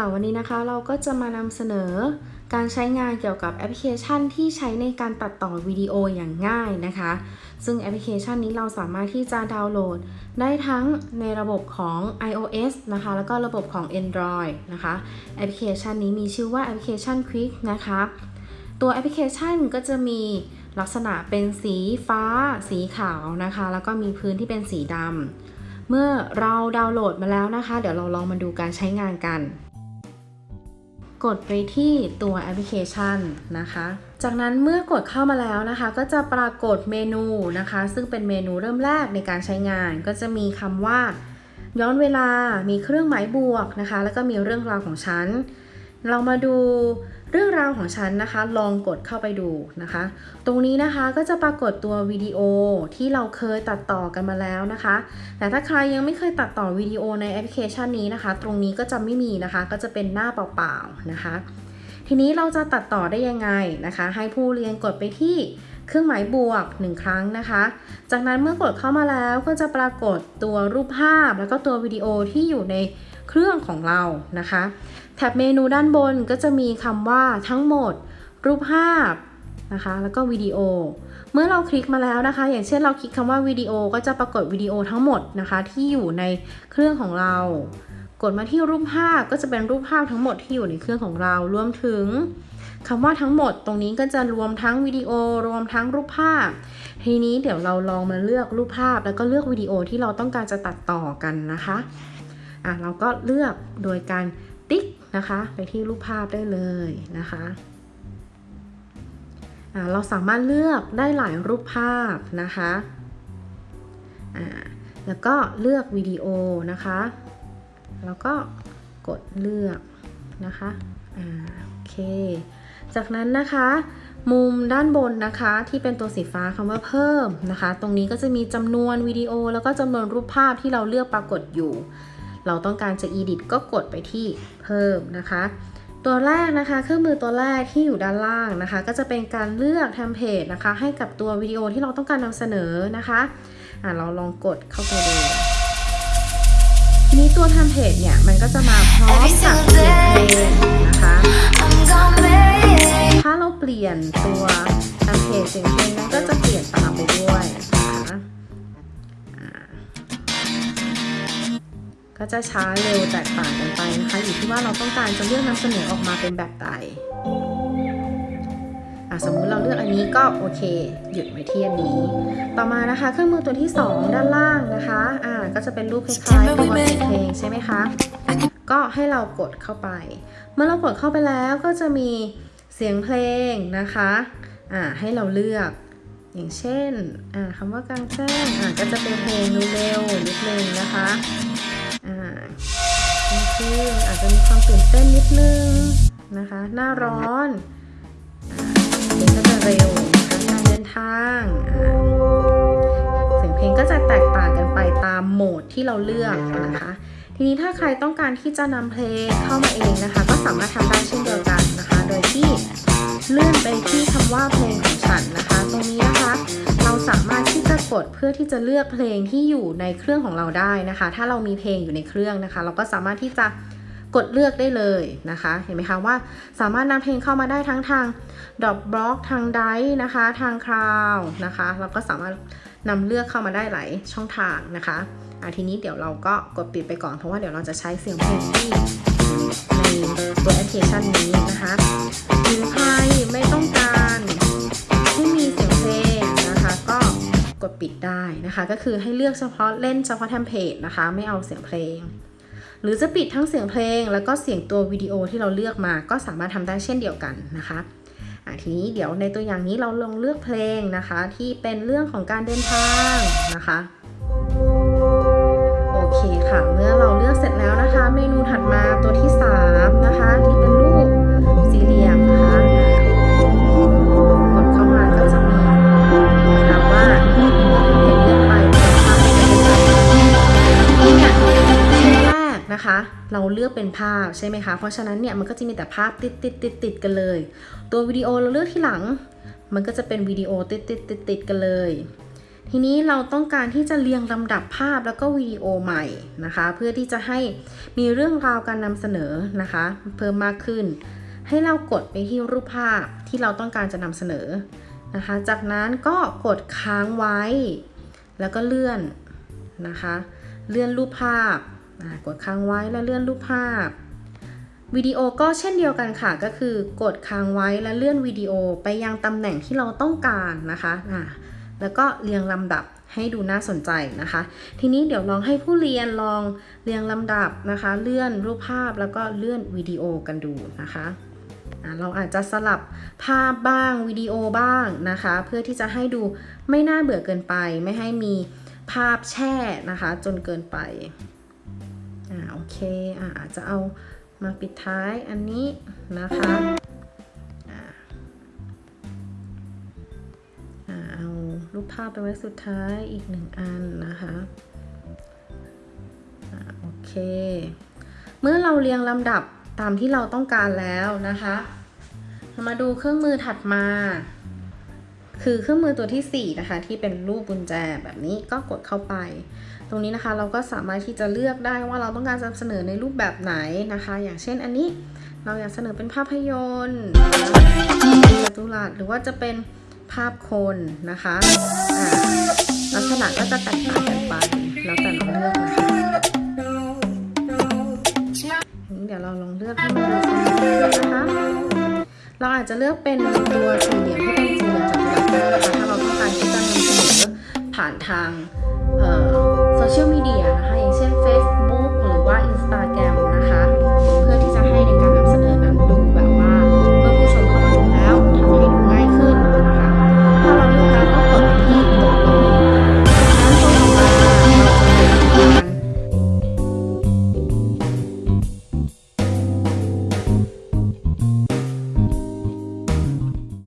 ค่ะวันนี้นะคะเราก็จะมานำเสนอการใช้งานเกี่ยวกับแอปพลิเคชันที่ใช้ในการตัดต่อวิดีโออย่างง่ายนะคะ ซึ่งแอปพลิเคชันนี้เราสามารถที่จะดาวน์โหลด ได้ทั้งในระบบของ iOS นะคะ แล้วก็ระบบของ Android นะคะแอปพลิเคชันนี้มีชื่อว่าแอปพลิเคชัน Quik นะคะ ตัวแอปพลิเคชันก็จะมีลักษณะเป็นสีฟ้า สีขาวนะคะ แล้วก็มีพื้นที่เป็นสีดำเมื่อเราดาวน์โหลดมาแล้วนะคะ เดี๋ยวเราลองมาดูการใช้งานกัน กดไปที่ตัวแอปพลิเคชันนะคะ จากนั้นเมื่อกดเข้ามาแล้วนะคะ ก็จะปรากฏเมนูนะคะ ซึ่งเป็นเมนูเริ่มแรกในการใช้งาน ก็จะมีคำว่า ย้อนเวลามีเครื่องหมายบวกนะคะ แล้วก็มีเรื่องราวของฉัน เรามาดูเรื่องราวของฉันนะคะ ลองกดเข้าไปดูนะคะ ตรงนี้นะคะก็จะปรากฏตัววิดีโอที่เราเคยตัดต่อกันมาแล้วนะคะ แต่ถ้าใครยังไม่เคยตัดต่อวิดีโอในแอปพลิเคชันนี้นะคะ ตรงนี้ก็จะไม่มีนะคะ ก็จะเป็นหน้าเปล่าๆนะคะ ทีนี้เราจะตัดต่อได้ยังไงนะคะ ให้ผู้เรียนกดไปที่เครื่องหมายบวก 1 ครั้งนะคะ จากนั้นเมื่อกดเข้ามาแล้วก็จะปรากฏตัวรูปภาพ แล้วก็ตัววิดีโอที่อยู่ใน เครื่องของเรานะคะแท็บเมนูด้านบนก็จะมีคำว่าทั้งหมด รูปภาพนะคะ แล้วก็วิดีโอ เมื่อเราคลิกมาแล้วนะคะ อย่างเช่นเราคลิกคำว่าวิดีโอก็จะปรากฏวิดีโอทั้งหมดนะคะ ที่อยู่ในเครื่องของเรา กดมาที่รูปภาพก็จะเป็นรูปภาพทั้งหมดที่อยู่ในเครื่องของเรา รวมถึงคำว่าทั้งหมดตรงนี้ก็จะรวมทั้งวิดีโอ รวมทั้งรูปภาพ ทีนี้เดี๋ยวเราลองมาเลือกรูปภาพ แล้วก็เลือกวิดีโอที่เราต้องการจะตัดต่อกันนะคะ อะเราก็เลือกโดยการติ๊กนะคะไปที่รูปภาพได้เลยนะคะอะเราสามารถเลือกได้หลายรูปภาพนะคะอะแล้วก็เลือกวิดีโอนะคะ แล้วก็กดเลือกนะคะอ่าโอเค จากนั้นนะคะมุมด้านบนนะคะที่เป็นตัวสีฟ้าคำว่าเพิ่มนะคะ ตรงนี้ก็จะมีจำนวนวิดีโอแล้วก็จำนวนรูปภาพที่เราเลือกปรากฏอยู่ เราต้องการจะ edit ก็กดไปที่เพิ่มนะคะ ตัวแรกนะคะ เครื่องมือตัวแรกที่อยู่ด้านล่างนะคะ ก็จะเป็นการเลือกเทมเพลตนะคะ ให้กับตัววิดีโอที่เราต้องการนำเสนอนะคะอะเราลองกดเข้าไปดูทีนี้ตัวเทมเพลตเนี่ยมันก็จะมาพร้อมกับเสียงเพลงนะคะถ้าเราเปลี่ยนตัวเทมเพลตเสียงเพลงนั้นก็จะเปลี่ยนตามไปด้วยนะคะ ก็จะช้าเร็วแตกต่างกันไปนะคะอยู่ที่ว่าเราต้องการจะเลือกนำเสนอออกมาเป็นแบบใดอะสมมุติเราเลือกอันนี้ก็โอเค หยุดไว้ที่อันนี้ ต่อมานะคะเครื่องมือตัวที่ 2 ด้านล่างนะคะอ่าก็จะเป็นรูปคล้ายๆตัวเพลงใช่ไหมคะก็ให้เรากดเข้าไป เมื่อเรากดเข้าไปแล้วก็จะมีเสียงเพลงนะคะอ่าให้เราเลือก อย่างเช่นอ่าคำว่ากลางแจ้งอ่าก็จะเป็นเพลงเร็วๆนิดนึงนะคะ อ่าคืออาจจะมีความตื่นเต้นนิดนึงนะคะ หน้าร้อนเพลงก็จะเร็วนะคะการเดินทางเสียงเพลงก็จะแตกต่างกันไปตามโหมดที่เราเลือกนะคะ ทีนี้ถ้าใครต้องการที่จะนำเพลงเข้ามาเองนะคะ ก็สามารถทำได้เช่นเดียวกันนะคะ โดยที่ เลื่อนไปที่คำว่าเพลงของฉันนะคะ ตรงนี้นะคะ เราสามารถที่จะกดเพื่อที่จะเลือกเพลงที่อยู่ในเครื่องของเราได้นะคะ ถ้าเรามีเพลงอยู่ในเครื่องนะคะ เราก็สามารถที่จะกดเลือกได้เลยนะคะ เห็นไหมคะว่าสามารถนำเพลงเข้ามาได้ทั้งทางดอกบล็อกทางไดนะคะ ทางคลาวนะคะ เราก็สามารถนำเลือกเข้ามาได้หลายช่องทางนะคะอะทีนี้เดี๋ยวเราก็กดปิดไปก่อนเพราะว่าเดี๋ยวเราจะใช้เสียงเพลงที่ ในตัวแอปพลิเคชันนี้นะคะหรือใครไม่ต้องการที่มีเสียงเพลงนะคะ ก็กดปิดได้นะคะ ก็คือให้เลือกเฉพาะเล่นเฉพาะเทมเพลตนะคะ ไม่เอาเสียงเพลง หรือจะปิดทั้งเสียงเพลง แล้วก็เสียงตัววิดีโอที่เราเลือกมา ก็สามารถทำได้เช่นเดียวกันนะคะทีนี้เดี๋ยวในตัวอย่างนี้เราลองเลือกเพลงนะคะ ที่เป็นเรื่องของการเดินทางนะคะ ค่ะ เมื่อเราเลือกเสร็จแล้วนะคะ เมนูถัดมาตัวที่ 3 นะคะ ที่เป็นรูปสี่เหลี่ยมนะคะกดเข้ามาก็จะมีนะคะว่าเห็นเลือกไปเป็นภาพที่จะเป็นเนี่ยชิ้นแรกนะคะ เราเลือกเป็นภาพใช่ไหมคะ เพราะฉะนั้นเนี่ยมันก็จะมีแต่ภาพติดติดติดติดกันเลย ตัววิดีโอเราเลือกที่หลัง มันก็จะเป็นวิดีโอติดติดติดติดกันเลย ทีนี้เราต้องการที่จะเรียงลำดับภาพแล้วก็วิดีโอใหม่นะคะ เพื่อที่จะให้มีเรื่องราวการนำเสนอนะคะ เพิ่มมากขึ้น ให้เรากดไปที่รูปภาพที่เราต้องการจะนำเสนอนะคะ จากนั้นก็กดค้างไว้ แล้วก็เลื่อนนะคะ เลื่อนรูปภาพ กดค้างไว้แล้วเลื่อนรูปภาพวิดีโอก็เช่นเดียวกันค่ะ ก็คือกดค้างไว้แล้วเลื่อนวิดีโอไปยังตำแหน่งที่เราต้องการนะคะ แล้วก็เรียงลำดับให้ดูน่าสนใจนะคะ ทีนี้เดี๋ยวลองให้ผู้เรียนลองเรียงลำดับนะคะ เลื่อนรูปภาพแล้วก็เลื่อนวิดีโอกันดูนะคะเราอาจจะสลับภาพบ้างวิดีโอบ้างนะคะ เพื่อที่จะให้ดูไม่น่าเบื่อเกินไป ไม่ให้มีภาพแช่นะคะ จนเกินไปอ่าโอเคอ่าอาจจะเอามาปิดท้ายอันนี้นะคะาพไปไว้สุดท้ายอีกหนึ่งอันนะคะอ่าโอเค เมื่อเราเรียงลำดับตามที่เราต้องการแล้วนะคะเรามาดูเครื่องมือถัดมา คือเครื่องมือตัวที่ 4 นะคะ ที่เป็นรูปกุญแจแบบนี้ก็กดเข้าไป ตรงนี้นะคะเราก็สามารถที่จะเลือกได้ว่าเราต้องการจะเสนอในรูปแบบไหนนะคะ อย่างเช่นอันนี้เราอยากเสนอเป็นภาพยนตร์จัตุรัสหรือว่าจะเป็น ภาพคนนะคะลักษณะก็จะแตกต่างกันไปแล้วแต่เราเลือกนะคะเดี๋ยวเราลองเลือกให้มันดูนะคะ เราอาจจะเลือกเป็นตัวสี่เหลี่ยมที่เป็นสี่เหลี่ยมจัตุรัสนะคะถ้าเราต้องการที่จะนำเสนอผ่านทางโซเชียลมีเดียนะคะอย่างเช่น Facebook หรือว่า Instagram